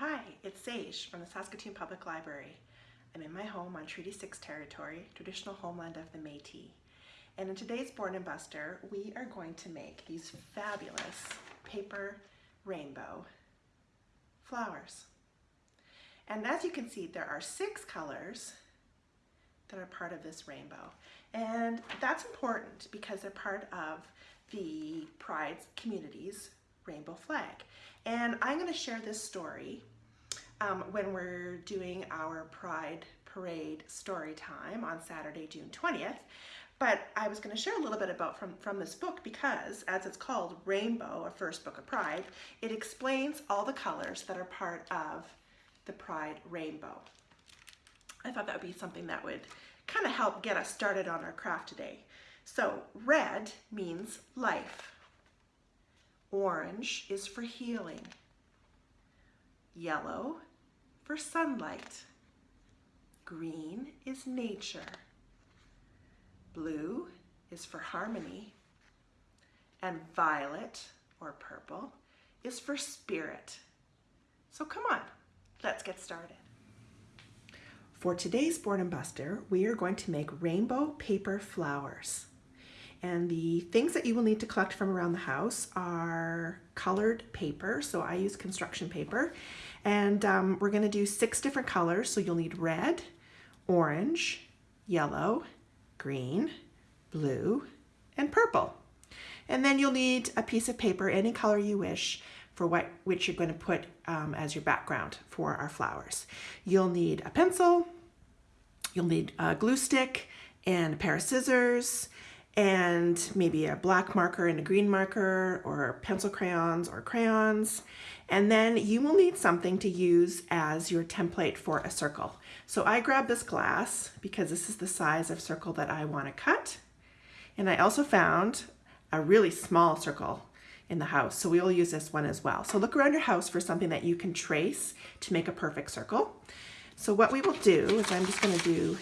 Hi, it's Sage from the Saskatoon Public Library. I'm in my home on Treaty 6 territory, traditional homeland of the Métis. And in today's Boredom Buster, we are going to make these fabulous paper rainbow flowers. And as you can see, there are six colors that are part of this rainbow. And that's important because they're part of the Pride community's rainbow flag. And I'm gonna share this story um, when we're doing our Pride Parade story time on Saturday, June 20th. But I was gonna share a little bit about from, from this book because as it's called Rainbow, a first book of Pride, it explains all the colors that are part of the Pride Rainbow. I thought that would be something that would kind of help get us started on our craft today. So red means life. Orange is for healing. Yellow for sunlight. Green is nature. Blue is for harmony. And violet, or purple, is for spirit. So come on, let's get started. For today's Boredom Buster, we are going to make rainbow paper flowers. And the things that you will need to collect from around the house are colored paper. So I use construction paper. And um, we're gonna do six different colors. So you'll need red, orange, yellow, green, blue, and purple. And then you'll need a piece of paper, any color you wish, for what which you're going to put um, as your background for our flowers. You'll need a pencil, you'll need a glue stick and a pair of scissors and maybe a black marker and a green marker or pencil crayons or crayons. And then you will need something to use as your template for a circle. So I grabbed this glass because this is the size of circle that I want to cut. And I also found a really small circle in the house. So we will use this one as well. So look around your house for something that you can trace to make a perfect circle. So what we will do is I'm just gonna do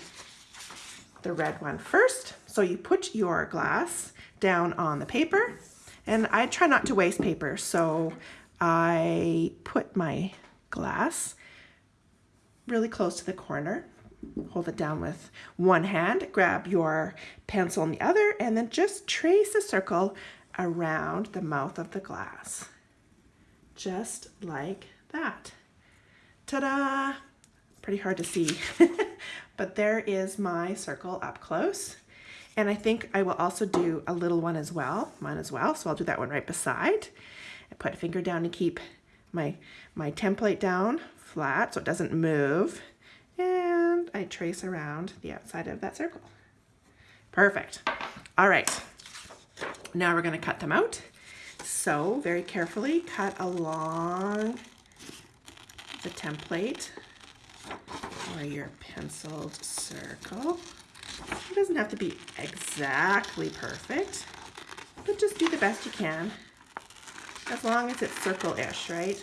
the red one first. So you put your glass down on the paper and I try not to waste paper. So I put my glass really close to the corner hold it down with one hand, grab your pencil in the other, and then just trace a circle around the mouth of the glass. Just like that. Ta-da! Pretty hard to see, but there is my circle up close. And I think I will also do a little one as well, mine as well. So I'll do that one right beside. I put a finger down to keep my, my template down flat so it doesn't move. And I trace around the outside of that circle. Perfect. All right, now we're gonna cut them out. So very carefully cut along the template or your penciled circle. It doesn't have to be exactly perfect, but just do the best you can as long as it's circle-ish, right?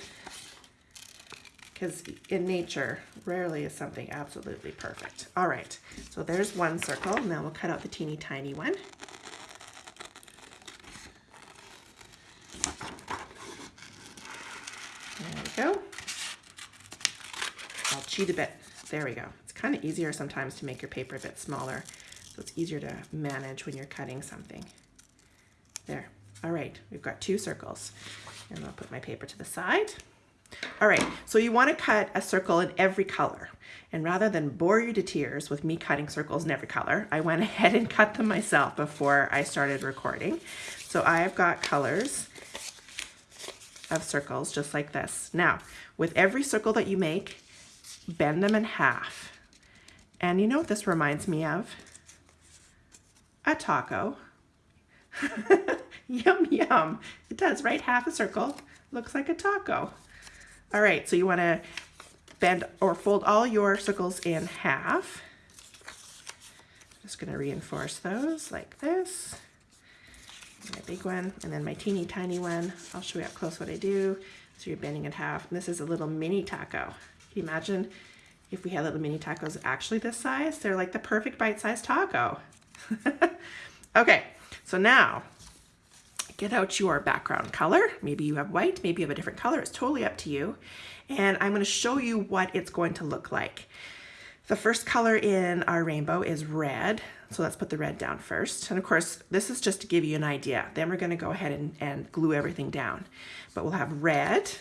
Because in nature, rarely is something absolutely perfect. All right, so there's one circle. Now we'll cut out the teeny tiny one. There we go. I'll cheat a bit. There we go. It's kind of easier sometimes to make your paper a bit smaller. So it's easier to manage when you're cutting something. There. All right, we've got two circles. And I'll put my paper to the side. All right, so you want to cut a circle in every color. And rather than bore you to tears with me cutting circles in every color, I went ahead and cut them myself before I started recording. So I've got colors of circles just like this. Now, with every circle that you make, bend them in half. And you know what this reminds me of? A taco. yum, yum. It does, right? Half a circle looks like a taco. All right, so you want to bend or fold all your circles in half. Just going to reinforce those like this my big one, and then my teeny tiny one. I'll show you up close what I do. So you're bending in half. And this is a little mini taco. Can you imagine if we had little mini tacos actually this size? They're like the perfect bite-sized taco. okay, so now get out your background color. Maybe you have white, maybe you have a different color. It's totally up to you. And I'm gonna show you what it's going to look like. The first color in our rainbow is red. So let's put the red down first. And of course, this is just to give you an idea. Then we're gonna go ahead and, and glue everything down. But we'll have red,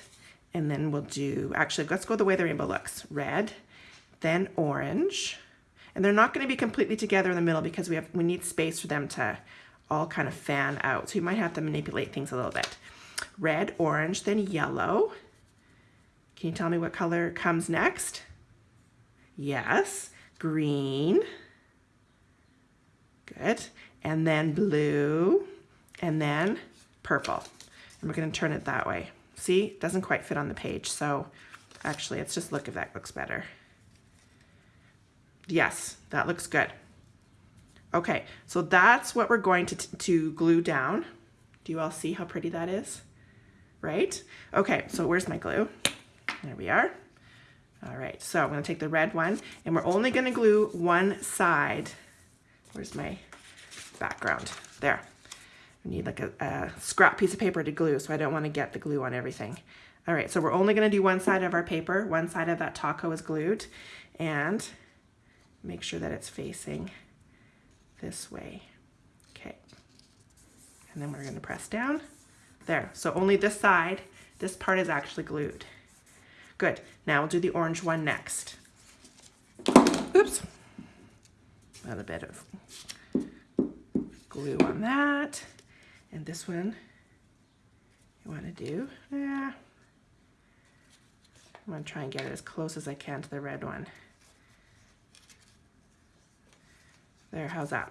and then we'll do, actually, let's go the way the rainbow looks. Red, then orange, and they're not gonna be completely together in the middle because we have we need space for them to all kind of fan out. So you might have to manipulate things a little bit. Red, orange, then yellow. Can you tell me what color comes next? Yes, green. Good. And then blue, and then purple. And we're gonna turn it that way. See, it doesn't quite fit on the page. So actually, let's just look if that looks better. Yes, that looks good. Okay, so that's what we're going to, to glue down. Do you all see how pretty that is? Right? Okay, so where's my glue? There we are. All right, so I'm gonna take the red one and we're only gonna glue one side. Where's my background? There. I need like a, a scrap piece of paper to glue, so I don't wanna get the glue on everything. All right, so we're only gonna do one side of our paper. One side of that taco is glued and make sure that it's facing this way. Okay. And then we're going to press down. There. So only this side, this part is actually glued. Good. Now we'll do the orange one next. Oops. A little bit of glue on that. And this one you want to do, yeah. I'm going to try and get it as close as I can to the red one. There, how's that?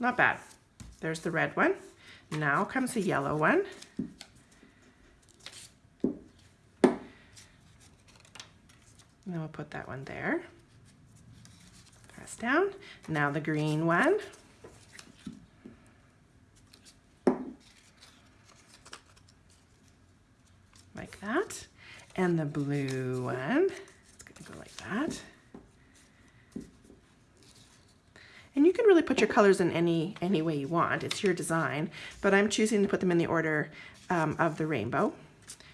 Not bad. There's the red one. Now comes the yellow one. Now we'll put that one there. Press down. Now the green one. Like that. And the blue one. It's gonna go like that. And you can really put your colors in any, any way you want. It's your design, but I'm choosing to put them in the order um, of the rainbow.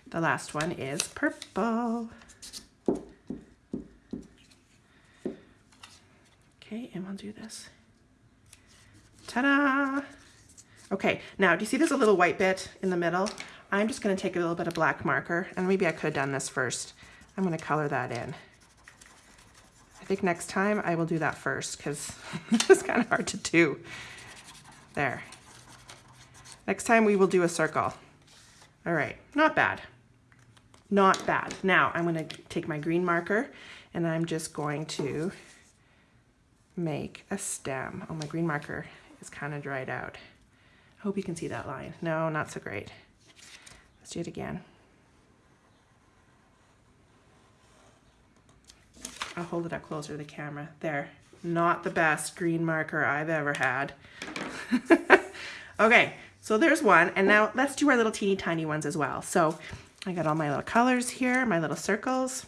The last one is purple. Okay, and we'll do this. Ta-da! Okay, now do you see there's a little white bit in the middle? I'm just gonna take a little bit of black marker, and maybe I could have done this first. I'm gonna color that in think next time I will do that first because it's kind of hard to do. There. Next time we will do a circle. All right, not bad. Not bad. Now I'm gonna take my green marker and I'm just going to make a stem. Oh, my green marker is kind of dried out. I hope you can see that line. No, not so great. Let's do it again. I'll hold it up closer to the camera. There, not the best green marker I've ever had. okay, so there's one. And now let's do our little teeny tiny ones as well. So I got all my little colors here, my little circles.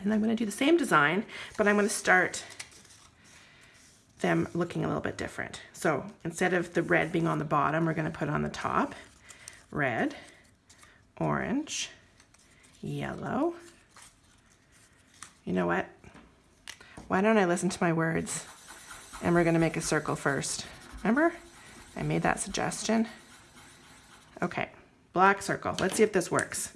And I'm gonna do the same design, but I'm gonna start them looking a little bit different. So instead of the red being on the bottom, we're gonna put on the top, red, orange, yellow, you know what? Why don't I listen to my words? And we're gonna make a circle first. Remember? I made that suggestion. Okay, black circle. Let's see if this works.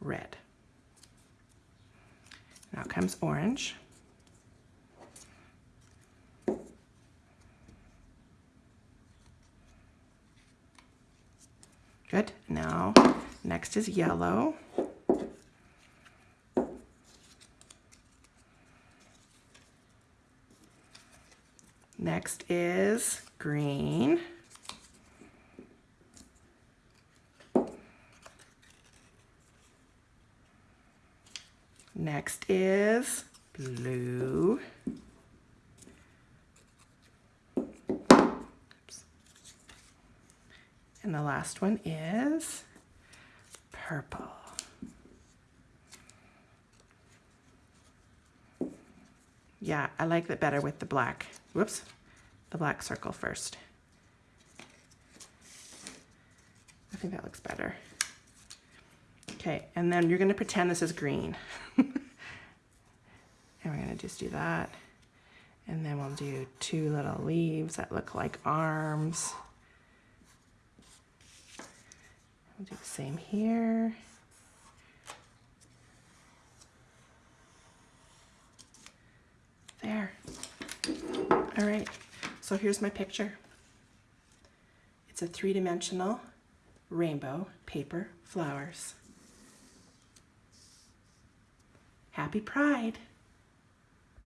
Red. Now comes orange. Good. Now, is yellow. Next is green. Next is blue. And the last one is purple. Yeah, I like it better with the black. Whoops, the black circle first. I think that looks better. Okay, and then you're gonna pretend this is green. and we're gonna just do that. And then we'll do two little leaves that look like arms. We'll do the same here. There. All right, so here's my picture. It's a three-dimensional rainbow paper flowers. Happy Pride!